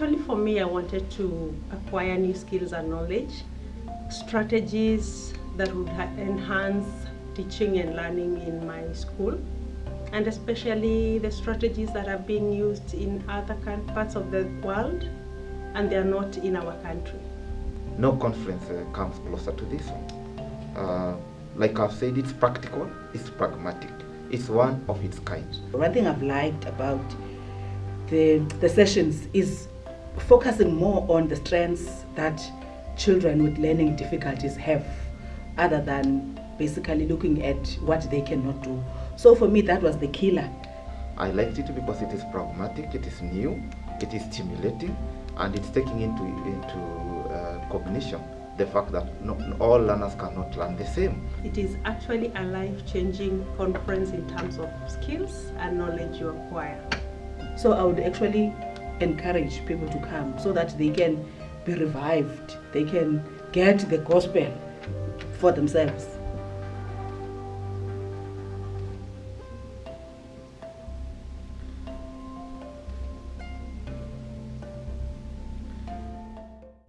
Actually, for me, I wanted to acquire new skills and knowledge, strategies that would enhance teaching and learning in my school, and especially the strategies that are being used in other parts of the world and they are not in our country. No conference uh, comes closer to this one. Uh, like I've said, it's practical, it's pragmatic, it's one of its kind. One thing I've liked about the, the sessions is focusing more on the strengths that children with learning difficulties have other than basically looking at what they cannot do. So for me, that was the killer. I liked it because it is pragmatic, it is new, it is stimulating, and it's taking into, into uh, cognition the fact that not all learners cannot learn the same. It is actually a life-changing conference in terms of skills and knowledge you acquire. So I would actually encourage people to come so that they can be revived, they can get the gospel for themselves.